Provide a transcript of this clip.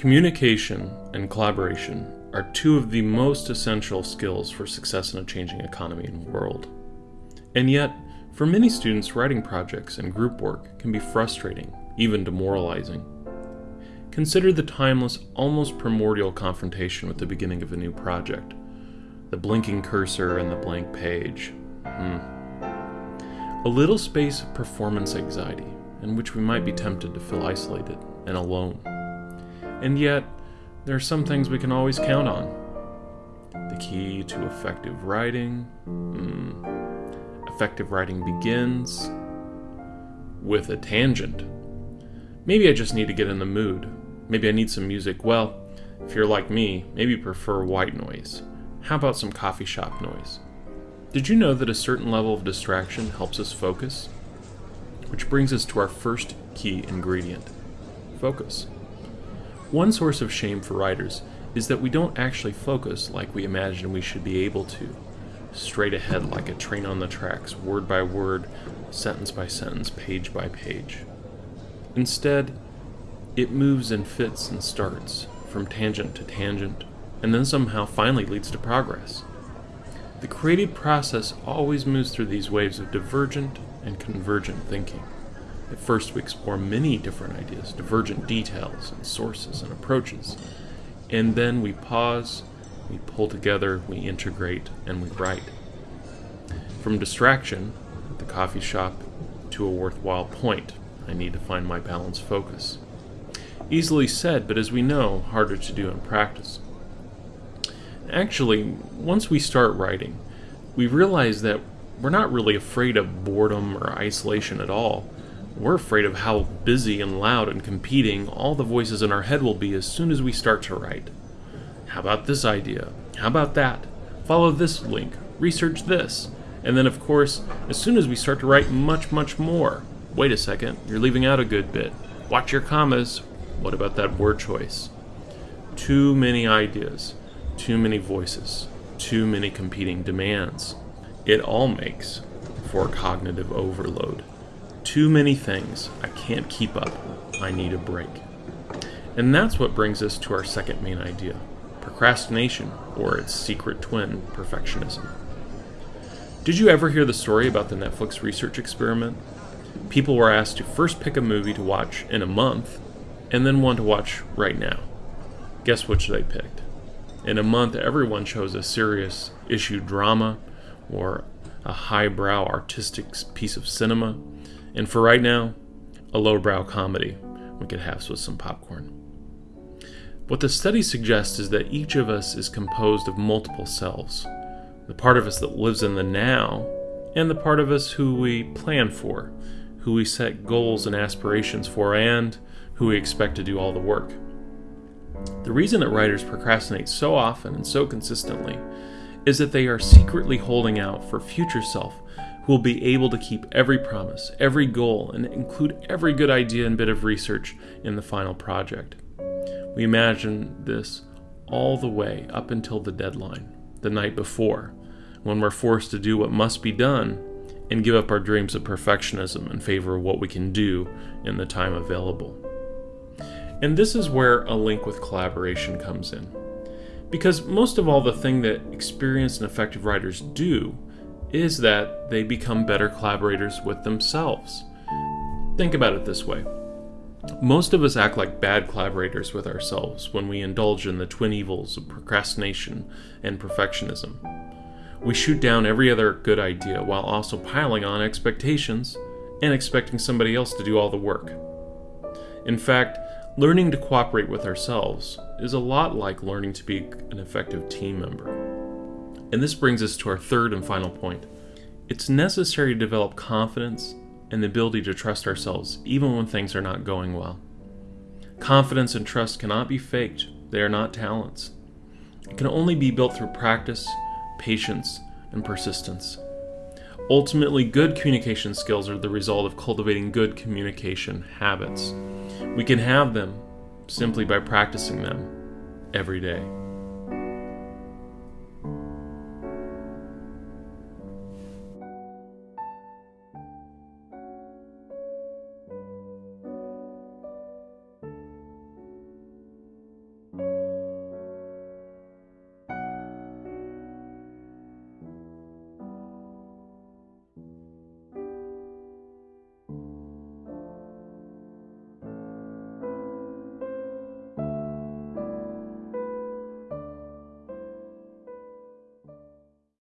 Communication and collaboration are two of the most essential skills for success in a changing economy and world. And yet, for many students, writing projects and group work can be frustrating, even demoralizing. Consider the timeless, almost primordial confrontation with the beginning of a new project. The blinking cursor and the blank page. Hmm. A little space of performance anxiety, in which we might be tempted to feel isolated and alone. And yet, there are some things we can always count on. The key to effective writing. Mm, effective writing begins with a tangent. Maybe I just need to get in the mood. Maybe I need some music. Well, if you're like me, maybe you prefer white noise. How about some coffee shop noise? Did you know that a certain level of distraction helps us focus? Which brings us to our first key ingredient focus. One source of shame for writers is that we don't actually focus like we imagine we should be able to, straight ahead like a train on the tracks, word by word, sentence by sentence, page by page. Instead, it moves and fits and starts, from tangent to tangent, and then somehow finally leads to progress. The creative process always moves through these waves of divergent and convergent thinking. At first, we explore many different ideas, divergent details and sources and approaches. And then we pause, we pull together, we integrate, and we write. From distraction at the coffee shop to a worthwhile point, I need to find my balanced focus. Easily said, but as we know, harder to do in practice. Actually, once we start writing, we realize that we're not really afraid of boredom or isolation at all we're afraid of how busy and loud and competing all the voices in our head will be as soon as we start to write. How about this idea? How about that? Follow this link. Research this. And then, of course, as soon as we start to write much, much more, wait a second, you're leaving out a good bit. Watch your commas. What about that word choice? Too many ideas, too many voices, too many competing demands. It all makes for cognitive overload. Too many things. I can't keep up. I need a break. And that's what brings us to our second main idea procrastination, or its secret twin, perfectionism. Did you ever hear the story about the Netflix research experiment? People were asked to first pick a movie to watch in a month, and then one to watch right now. Guess which they picked? In a month, everyone chose a serious issue drama or a highbrow artistic piece of cinema, and for right now, a lowbrow comedy we could have with some popcorn. What the study suggests is that each of us is composed of multiple selves the part of us that lives in the now, and the part of us who we plan for, who we set goals and aspirations for, and who we expect to do all the work. The reason that writers procrastinate so often and so consistently is that they are secretly holding out for future self will be able to keep every promise, every goal, and include every good idea and bit of research in the final project. We imagine this all the way up until the deadline, the night before, when we're forced to do what must be done and give up our dreams of perfectionism in favor of what we can do in the time available. And this is where a link with collaboration comes in. Because most of all, the thing that experienced and effective writers do is that they become better collaborators with themselves. Think about it this way most of us act like bad collaborators with ourselves when we indulge in the twin evils of procrastination and perfectionism. We shoot down every other good idea while also piling on expectations and expecting somebody else to do all the work. In fact, learning to cooperate with ourselves is a lot like learning to be an effective team member. And this brings us to our third and final point. It's necessary to develop confidence and the ability to trust ourselves even when things are not going well. Confidence and trust cannot be faked, they are not talents. It can only be built through practice, patience, and persistence. Ultimately, good communication skills are the result of cultivating good communication habits. We can have them simply by practicing them every day.